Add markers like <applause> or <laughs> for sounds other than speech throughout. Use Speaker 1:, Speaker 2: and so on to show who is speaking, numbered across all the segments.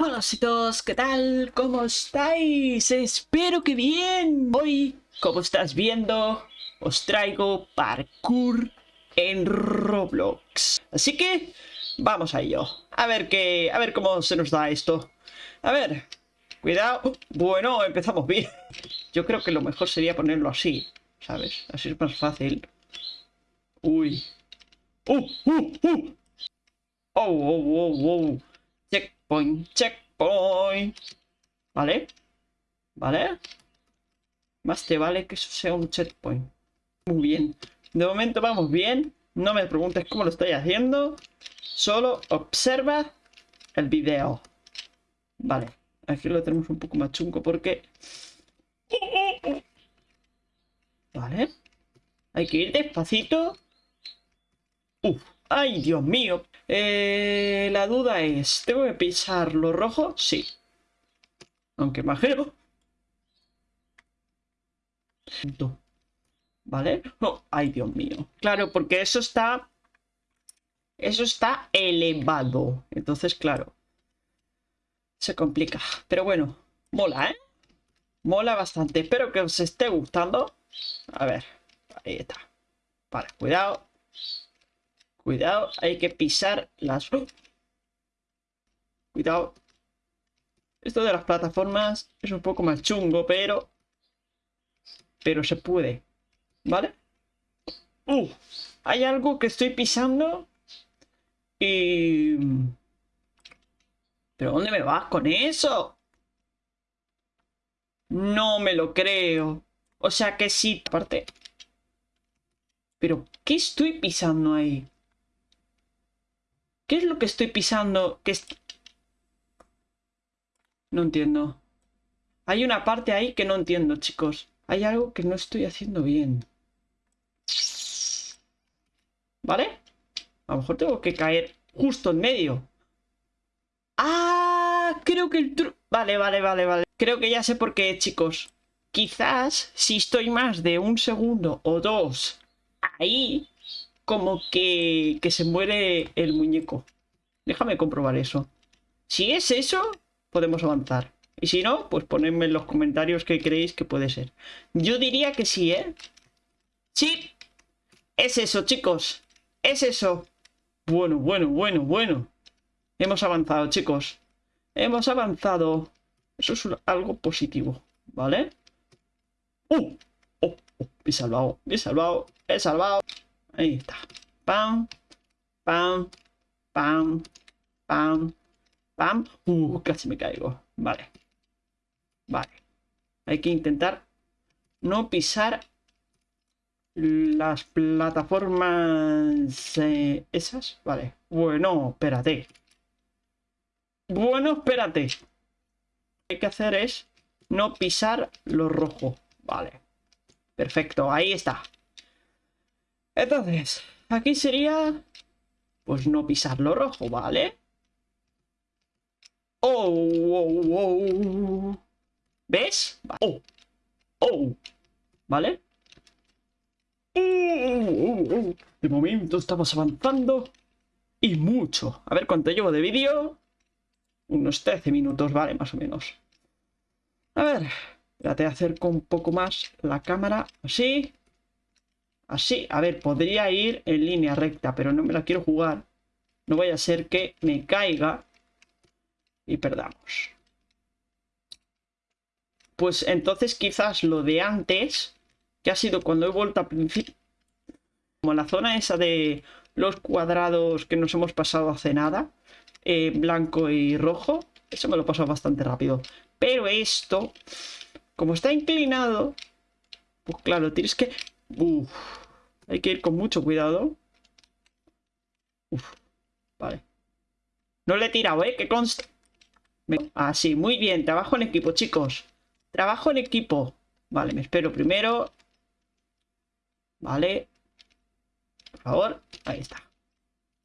Speaker 1: Hola todos, ¿qué tal? ¿Cómo estáis? Espero que bien. Hoy, como estás viendo, os traigo parkour en Roblox. Así que, vamos a ello. A ver qué, a ver cómo se nos da esto. A ver, cuidado. Bueno, empezamos bien. <laughs> Yo creo que lo mejor sería ponerlo así, ¿sabes? Así es más fácil. Uy. ¡Uh, uh, uh! ¡Oh, oh, oh, oh! Checkpoint, checkpoint. ¿Vale? ¿Vale? Más te vale que eso sea un checkpoint. Muy bien. De momento vamos bien. No me preguntes cómo lo estoy haciendo. Solo observa el video. Vale. Aquí lo tenemos un poco más chungo porque... Vale. Hay que ir despacito. Uf. ¡Ay, Dios mío! Eh, la duda es, ¿tengo que pisar lo rojo? Sí. Aunque imagino... ¿Vale? Oh, ¡Ay, Dios mío! Claro, porque eso está... Eso está elevado. Entonces, claro. Se complica. Pero bueno, mola, ¿eh? Mola bastante. Espero que os esté gustando. A ver, ahí está. Vale, cuidado. Cuidado, hay que pisar las... Cuidado. Esto de las plataformas es un poco más chungo, pero... Pero se puede. ¿Vale? Uh, hay algo que estoy pisando y... ¿Pero dónde me vas con eso? No me lo creo. O sea que sí, aparte. ¿Pero qué estoy pisando ahí? ¿Qué es lo que estoy pisando? Que No entiendo. Hay una parte ahí que no entiendo, chicos. Hay algo que no estoy haciendo bien. ¿Vale? A lo mejor tengo que caer justo en medio. ¡Ah! Creo que el truco... Vale, vale, vale, vale. Creo que ya sé por qué, chicos. Quizás si estoy más de un segundo o dos ahí, como que, que se muere el muñeco. Déjame comprobar eso. Si es eso, podemos avanzar. Y si no, pues ponedme en los comentarios qué creéis que puede ser. Yo diría que sí, ¿eh? Sí. Es eso, chicos. Es eso. Bueno, bueno, bueno, bueno. Hemos avanzado, chicos. Hemos avanzado. Eso es algo positivo, ¿vale? ¡Uh! ¡Oh! oh me he salvado, me he salvado, me he salvado. Ahí está. Pam, pam, pam, pam, pam. Uh, casi me caigo. Vale. Vale. Hay que intentar no pisar las plataformas eh, esas. Vale. Bueno, espérate. Bueno, espérate. Lo que hay que hacer es no pisar lo rojo. Vale. Perfecto, ahí está. Entonces, aquí sería... Pues no pisar lo rojo, ¿vale? Oh, oh, oh. ¿Ves? Oh, oh. ¿Vale? De momento estamos avanzando. Y mucho. A ver cuánto llevo de vídeo. Unos 13 minutos, vale, más o menos. A ver. Espérate, acerco un poco más la cámara. Así. Así, a ver, podría ir en línea recta, pero no me la quiero jugar. No vaya a ser que me caiga y perdamos. Pues entonces quizás lo de antes, que ha sido cuando he vuelto a principio, como la zona esa de los cuadrados que nos hemos pasado hace nada, eh, blanco y rojo, eso me lo pasado bastante rápido. Pero esto, como está inclinado, pues claro, tienes que... Uf, hay que ir con mucho cuidado. Uf, vale. No le he tirado, ¿eh? Que consta. Ah, sí, muy bien. Trabajo en equipo, chicos. Trabajo en equipo. Vale, me espero primero. Vale. Por favor. Ahí está.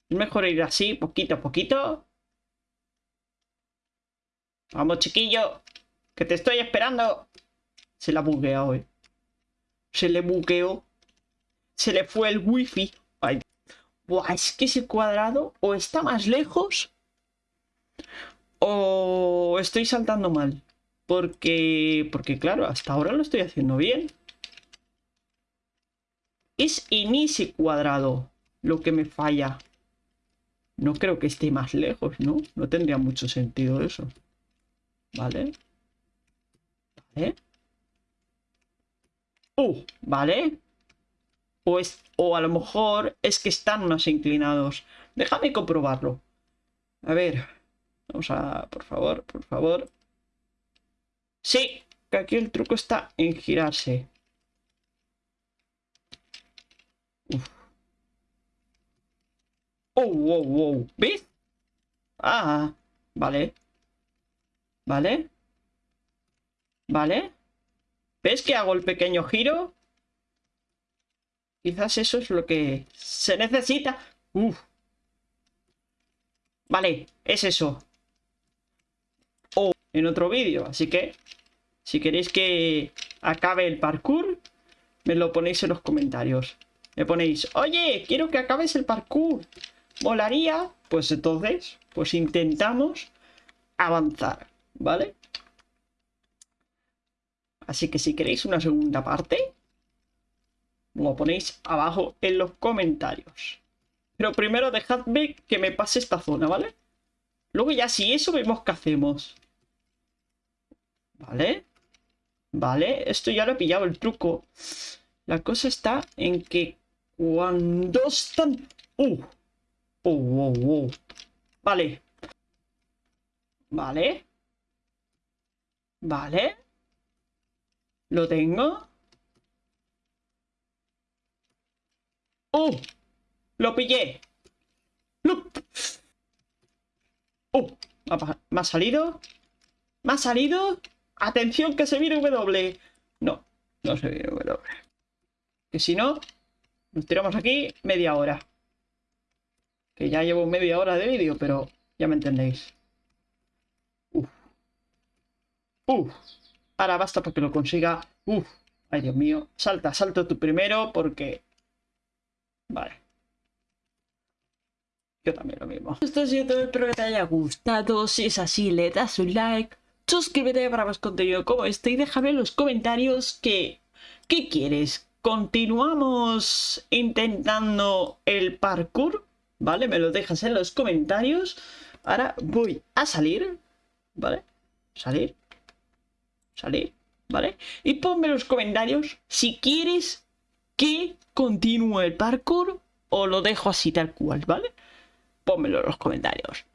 Speaker 1: Es mejor ir así, poquito a poquito. Vamos, chiquillo. Que te estoy esperando. Se la bugueado, hoy. Se le bugueó. Se le fue el wifi. Ay. Buah, es que ese cuadrado o está más lejos o o estoy saltando mal. Porque, porque claro, hasta ahora lo estoy haciendo bien. Es en ese cuadrado lo que me falla. No creo que esté más lejos, ¿no? No tendría mucho sentido eso. Vale. Vale. Uh, vale. O, o a lo mejor es que están más inclinados. Déjame comprobarlo. A ver. Vamos a... Por favor, por favor. Sí, que aquí el truco está en girarse. Uf. Oh, wow, wow. ¿Ves? Ah, vale. Vale. Vale. ¿Ves que hago el pequeño giro? Quizás eso es lo que se necesita. Vale, es eso. O en otro vídeo. Así que, si queréis que acabe el parkour, me lo ponéis en los comentarios. Me ponéis, oye, quiero que acabes el parkour. Molaría. Pues entonces, pues intentamos avanzar, ¿vale? Así que si queréis una segunda parte, lo ponéis abajo en los comentarios. Pero primero dejadme que me pase esta zona, ¿vale? Luego ya si eso vemos qué hacemos. ¿Vale? Vale, esto ya lo he pillado el truco. La cosa está en que cuando están... ¡Uh! ¡Oh, wow, wow! Vale. Vale. Vale. ¿Lo tengo? ¡Oh! ¡Lo pillé! ¡Oh! ¿Me ha salido? ¿Me ha salido? ¡Atención que se viene W! No, no se viene W. Que si no, nos tiramos aquí media hora. Que ya llevo media hora de vídeo, pero ya me entendéis. Uf. Uf. Ahora basta porque lo consiga. Uf. Ay, Dios mío. Salta, salto tú primero porque... Vale. Yo también lo mismo. Esto ha sido todo, espero que te haya gustado. Si es así, le das un like. Suscríbete para más contenido como este y déjame en los comentarios que... ¿Qué quieres? ¿Continuamos intentando el parkour? ¿Vale? Me lo dejas en los comentarios. Ahora voy a salir. ¿Vale? Salir. Salir. ¿Vale? Y ponme en los comentarios si quieres que continúe el parkour o lo dejo así tal cual, ¿vale? Pónmelo en los comentarios.